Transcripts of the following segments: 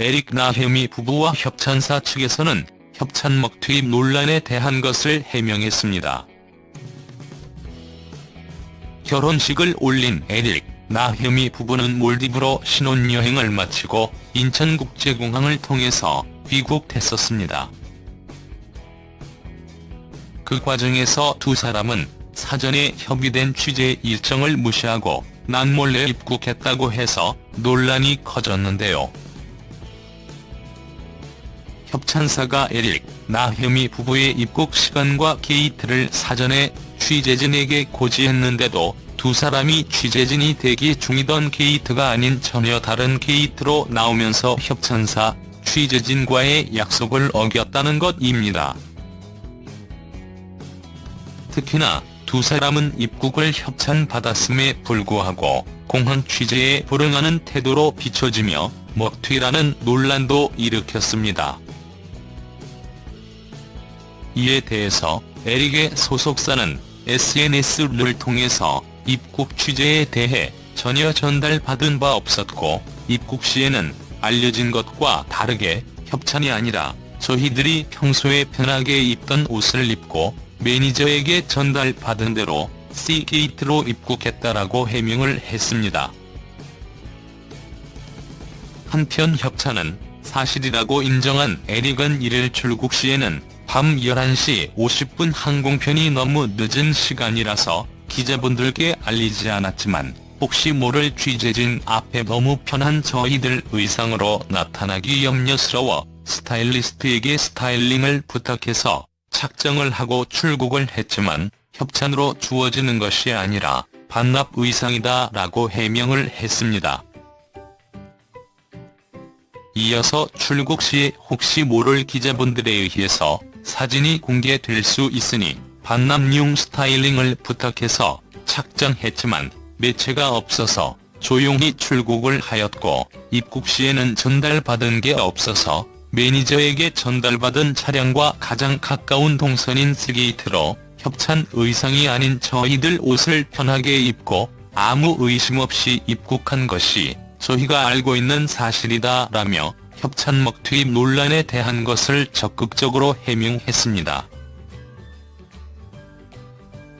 에릭 나혜미 부부와 협찬사 측에서는 협찬먹 투입 논란에 대한 것을 해명했습니다. 결혼식을 올린 에릭, 나혜미 부부는 몰디브로 신혼여행을 마치고 인천국제공항을 통해서 귀국했었습니다. 그 과정에서 두 사람은 사전에 협의된 취재 일정을 무시하고 난몰래 입국했다고 해서 논란이 커졌는데요. 협찬사가 에릭, 나혜미 부부의 입국 시간과 게이트를 사전에 취재진에게 고지했는데도 두 사람이 취재진이 대기 중이던 게이트가 아닌 전혀 다른 게이트로 나오면서 협찬사, 취재진과의 약속을 어겼다는 것입니다. 특히나 두 사람은 입국을 협찬받았음에 불구하고 공항 취재에 불응하는 태도로 비춰지며 먹튀라는 논란도 일으켰습니다. 이에 대해서 에릭의 소속사는 SNS를 통해서 입국 취재에 대해 전혀 전달받은 바 없었고 입국 시에는 알려진 것과 다르게 협찬이 아니라 저희들이 평소에 편하게 입던 옷을 입고 매니저에게 전달받은 대로 C게이트로 입국했다라고 해명을 했습니다. 한편 협찬은 사실이라고 인정한 에릭은 1일 출국 시에는 밤 11시 50분 항공편이 너무 늦은 시간이라서 기자분들께 알리지 않았지만 혹시 모를 취재진 앞에 너무 편한 저희들 의상으로 나타나기 염려스러워 스타일리스트에게 스타일링을 부탁해서 착정을 하고 출국을 했지만 협찬으로 주어지는 것이 아니라 반납 의상이다 라고 해명을 했습니다. 이어서 출국 시 혹시 모를 기자분들에 의해서 사진이 공개될 수 있으니 반납용 스타일링을 부탁해서 착장했지만 매체가 없어서 조용히 출국을 하였고 입국 시에는 전달받은 게 없어서 매니저에게 전달받은 차량과 가장 가까운 동선인 S게이트로 협찬 의상이 아닌 저희들 옷을 편하게 입고 아무 의심 없이 입국한 것이 저희가 알고 있는 사실이다 라며 협찬 먹튀 논란에 대한 것을 적극적으로 해명했습니다.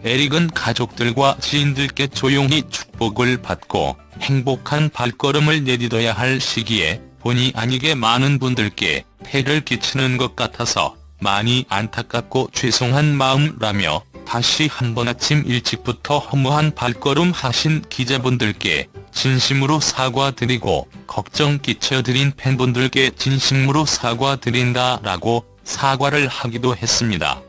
에릭은 가족들과 지인들께 조용히 축복을 받고 행복한 발걸음을 내딛어야 할 시기에 본의 아니게 많은 분들께 폐를 끼치는 것 같아서 많이 안타깝고 죄송한 마음라며 다시 한번 아침 일찍부터 허무한 발걸음 하신 기자분들께 진심으로 사과드리고 걱정 끼쳐드린 팬분들께 진심으로 사과드린다라고 사과를 하기도 했습니다.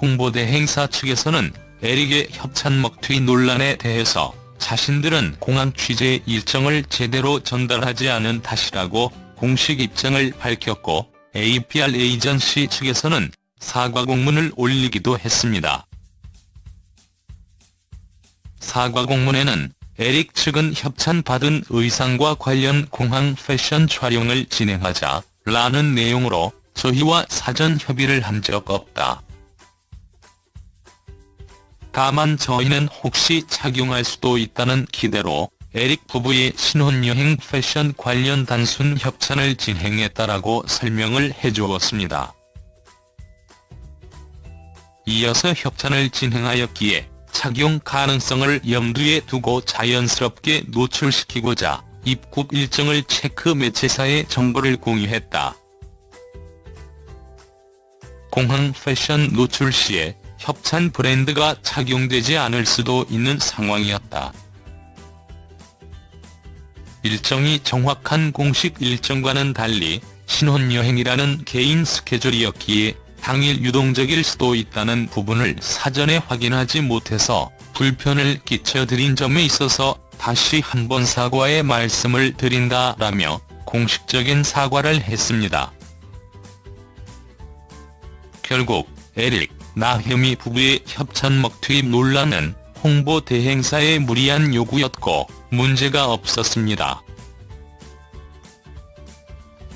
홍보대 행사 측에서는 에릭의 협찬 먹튀 논란에 대해서 자신들은 공항 취재 일정을 제대로 전달하지 않은 탓이라고 공식 입장을 밝혔고 APR 에이전시 측에서는 사과 공문을 올리기도 했습니다. 사과 공문에는 에릭 측은 협찬받은 의상과 관련 공항 패션 촬영을 진행하자 라는 내용으로 저희와 사전 협의를 한 적 없다. 다만 저희는 혹시 착용할 수도 있다는 기대로 에릭 부부의 신혼여행 패션 관련 단순 협찬을 진행했다라고 설명을 해주었습니다. 이어서 협찬을 진행하였기에 착용 가능성을 염두에 두고 자연스럽게 노출시키고자 입국 일정을 체크 매체사에 정보를 공유했다. 공항 패션 노출 시에 협찬 브랜드가 착용되지 않을 수도 있는 상황이었다. 일정이 정확한 공식 일정과는 달리 신혼여행이라는 개인 스케줄이었기에 당일 유동적일 수도 있다는 부분을 사전에 확인하지 못해서 불편을 끼쳐드린 점에 있어서 다시 한 번 사과의 말씀을 드린다라며 공식적인 사과를 했습니다. 결국 에릭, 나혜미 부부의 협찬먹 투입 논란은 홍보 대행사의 무리한 요구였고 문제가 없었습니다.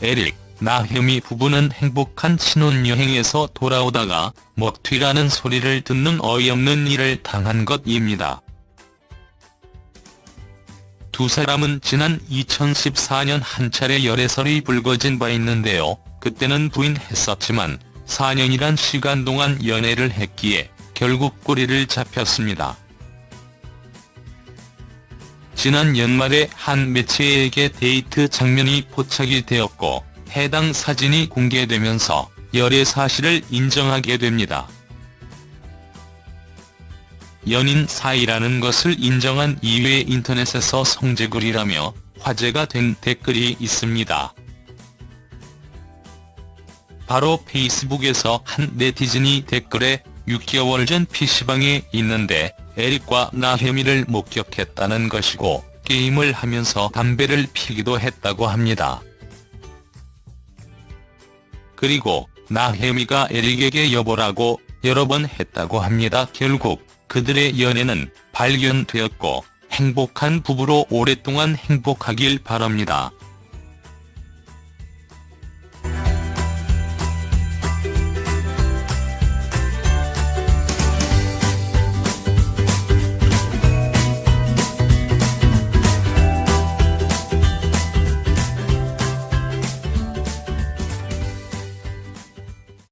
에릭, 나혜미 부부는 행복한 신혼여행에서 돌아오다가 먹튀라는 소리를 듣는 어이없는 일을 당한 것입니다. 두 사람은 지난 2014년 한 차례 열애설이 불거진 바 있는데요. 그때는 부인했었지만 4년이란 시간 동안 연애를 했기에 결국 꼬리를 잡혔습니다. 지난 연말에 한 매체에게 데이트 장면이 포착이 되었고 해당 사진이 공개되면서 열애 사실을 인정하게 됩니다. 연인 사이라는 것을 인정한 이후에 인터넷에서 성재글이라며 화제가 된 댓글이 있습니다. 바로 페이스북에서 한 네티즌이 댓글에 6개월 전 PC방에 있는데 에릭과 나혜미를 목격했다는 것이고 게임을 하면서 담배를 피기도 했다고 합니다. 그리고 나혜미가 에릭에게 여보라고 여러 번 했다고 합니다. 결국 그들의 연애는 발견되었고 행복한 부부로 오랫동안 행복하길 바랍니다.